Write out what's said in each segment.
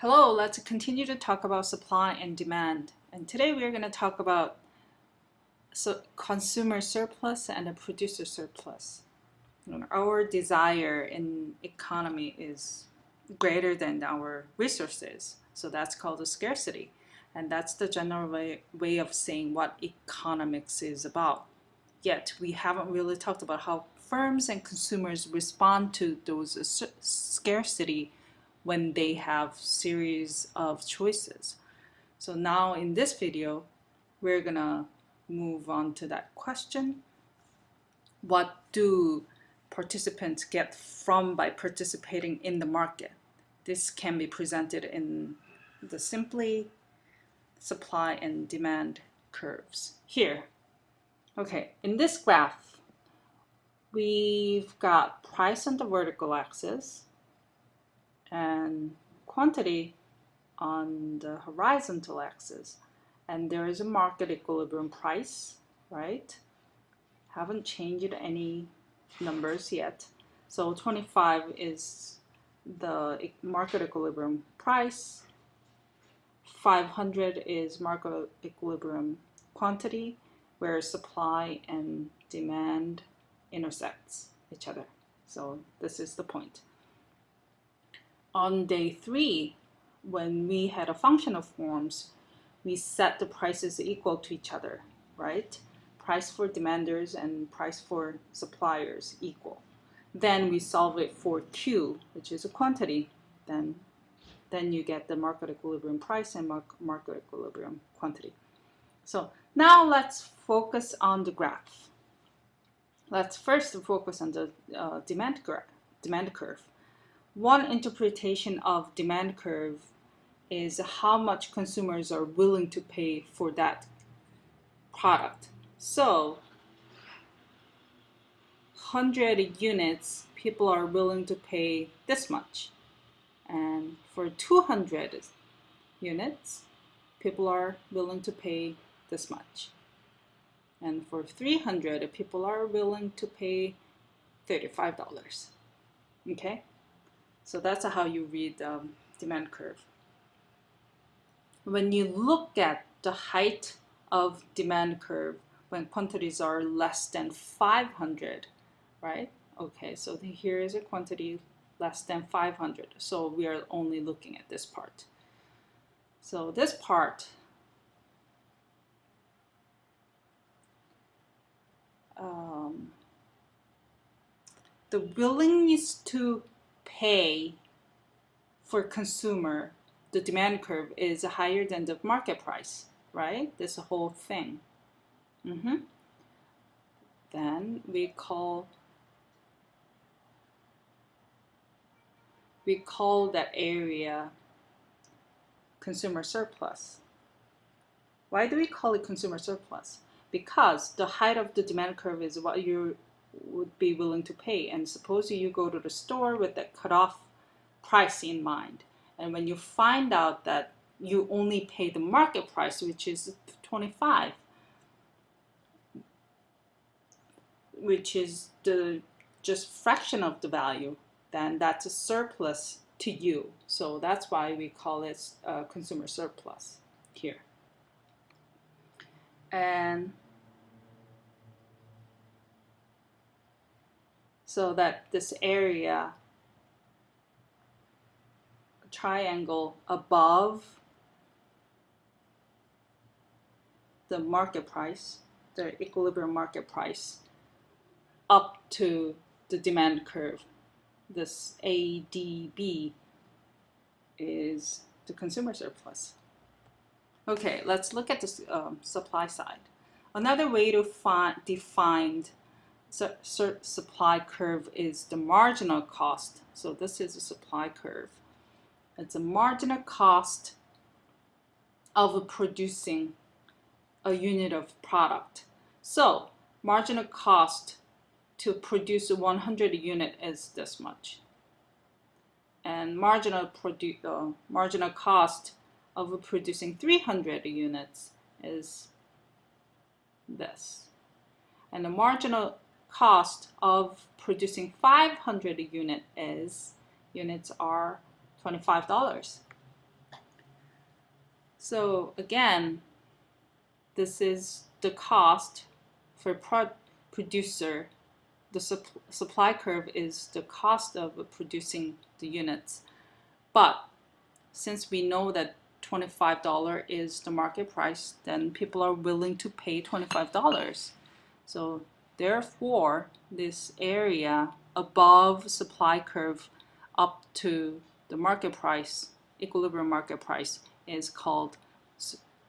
Hello, let's continue to talk about supply and demand. And today we're going to talk about so consumer surplus and a producer surplus. Our desire in economy is greater than our resources. So that's called a scarcity. And that's the general way, way of saying what economics is about. Yet we haven't really talked about how firms and consumers respond to those scarcity when they have series of choices. So now in this video, we're gonna move on to that question. What do participants get from by participating in the market? This can be presented in the simply supply and demand curves. Here, okay, in this graph, we've got price on the vertical axis, and quantity on the horizontal axis. And there is a market equilibrium price, right? Haven't changed any numbers yet. So 25 is the market equilibrium price. 500 is market equilibrium quantity, where supply and demand intersects each other. So this is the point on day three, when we had a function of forms, we set the prices equal to each other, right? Price for demanders and price for suppliers equal. Then we solve it for Q, which is a quantity. Then, then you get the market equilibrium price and market equilibrium quantity. So now let's focus on the graph. Let's first focus on the uh, demand, demand curve. One interpretation of demand curve is how much consumers are willing to pay for that product. So 100 units, people are willing to pay this much. And for 200 units, people are willing to pay this much. And for 300, people are willing to pay $35. Okay? So that's how you read um, demand curve. When you look at the height of demand curve when quantities are less than 500, right? Okay, so here is a quantity less than 500. So we are only looking at this part. So this part um, the willingness to pay for consumer, the demand curve is higher than the market price, right? This whole thing. Mm -hmm. Then we call we call that area consumer surplus. Why do we call it consumer surplus? Because the height of the demand curve is what you would be willing to pay. And suppose you go to the store with that cutoff price in mind. And when you find out that you only pay the market price, which is 25, which is the just fraction of the value, then that's a surplus to you. So that's why we call it a consumer surplus here. And so that this area triangle above the market price, the equilibrium market price, up to the demand curve. This ADB is the consumer surplus. Okay, let's look at the um, supply side. Another way to find, define supply curve is the marginal cost. So this is a supply curve. It's a marginal cost of producing a unit of product. So marginal cost to produce 100 unit is this much. And marginal, produ uh, marginal cost of producing 300 units is this. And the marginal cost of producing 500 unit is units are $25. So again, this is the cost for pro producer. The sup supply curve is the cost of producing the units. But since we know that $25 is the market price, then people are willing to pay $25. So therefore, this area above supply curve up to the market price, equilibrium market price, is called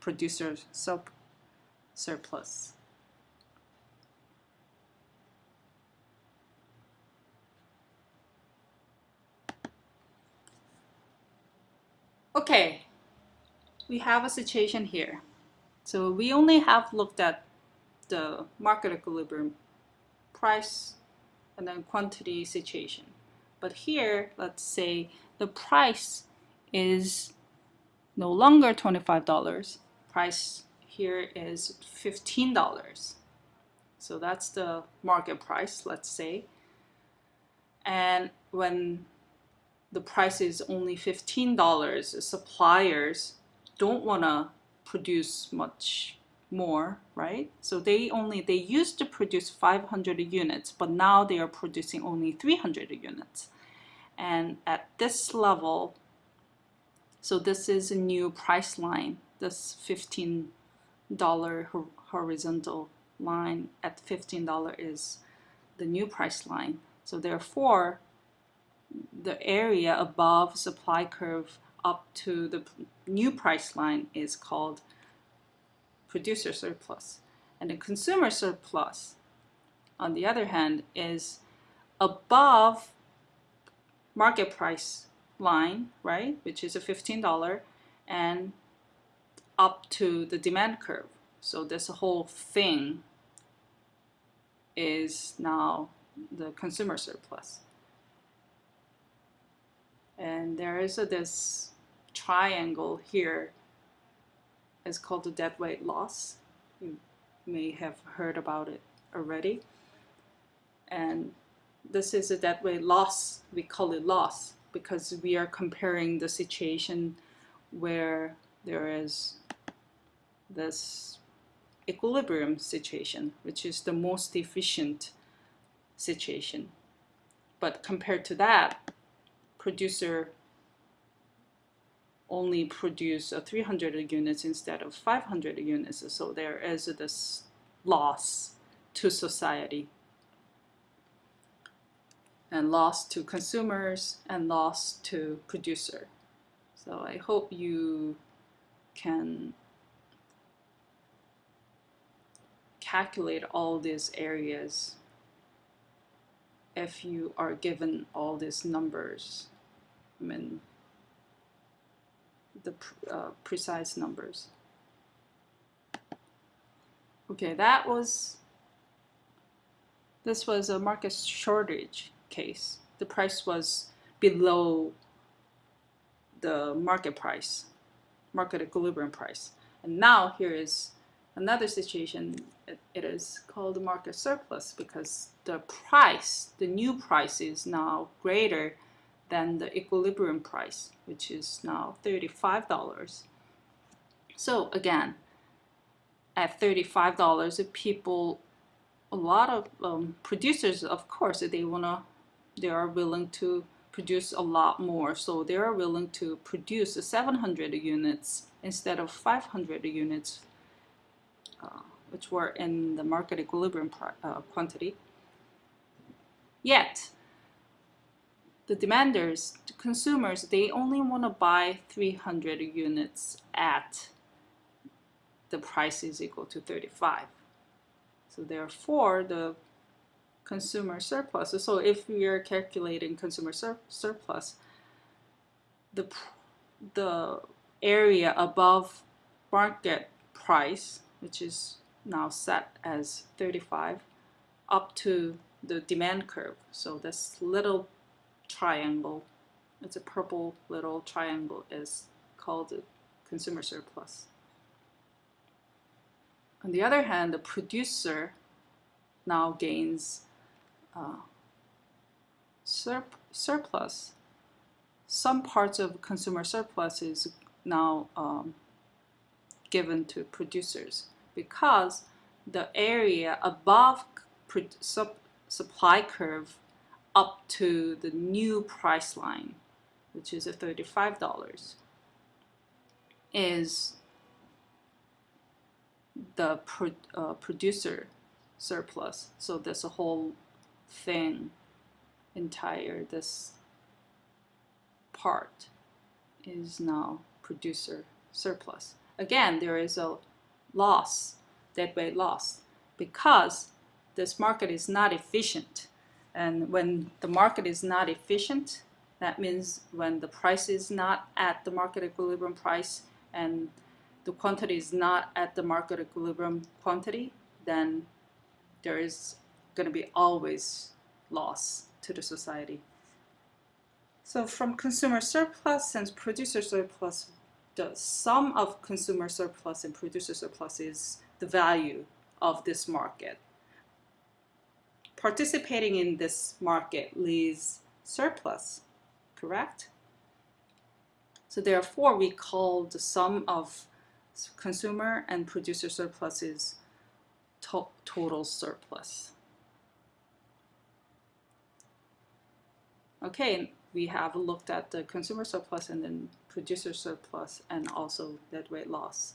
producer sub surplus. Okay, we have a situation here. So we only have looked at the market equilibrium price and then quantity situation. But here, let's say the price is no longer $25. Price here is $15. So that's the market price, let's say. And when the price is only $15, suppliers don't want to produce much more, right? So they only, they used to produce 500 units, but now they are producing only 300 units. And at this level, so this is a new price line, this $15 horizontal line at $15 is the new price line. So therefore, the area above supply curve up to the new price line is called producer surplus. And the consumer surplus, on the other hand, is above market price line, right, which is a $15, and up to the demand curve. So this whole thing is now the consumer surplus. And there is a, this triangle here is called the deadweight loss. You may have heard about it already. And this is a deadweight loss. We call it loss because we are comparing the situation where there is this equilibrium situation, which is the most efficient situation. But compared to that, producer only produce uh, 300 units instead of 500 units. So there is this loss to society and loss to consumers and loss to producer. So I hope you can calculate all these areas if you are given all these numbers. I mean, the uh, precise numbers. Okay, that was, this was a market shortage case. The price was below the market price, market equilibrium price. And now here is another situation, it, it is called the market surplus because the price, the new price is now greater than the equilibrium price, which is now $35. So again, at $35, people, a lot of um, producers, of course, they wanna, they are willing to produce a lot more. So they are willing to produce 700 units instead of 500 units, uh, which were in the market equilibrium uh, quantity. Yet, the demanders, the consumers, they only want to buy 300 units at the price is equal to 35. So therefore, the consumer surplus, so if we are calculating consumer sur surplus, the, the area above market price, which is now set as 35, up to the demand curve. So this little triangle. It's a purple little triangle is called the consumer surplus. On the other hand, the producer now gains uh, surplus. Some parts of consumer surplus is now um, given to producers because the area above supply curve up to the new price line, which is a $35, is the pro- uh, producer surplus. So this whole thing, entire this part is now producer surplus. Again, there is a loss, deadweight loss, because this market is not efficient. And when the market is not efficient, that means when the price is not at the market equilibrium price and the quantity is not at the market equilibrium quantity, then there is going to be always loss to the society. So from consumer surplus and producer surplus, the sum of consumer surplus and producer surplus is the value of this market. Participating in this market leaves surplus, correct? So therefore, we call the sum of consumer and producer surpluses to total surplus. Okay, we have looked at the consumer surplus and then producer surplus and also deadweight loss.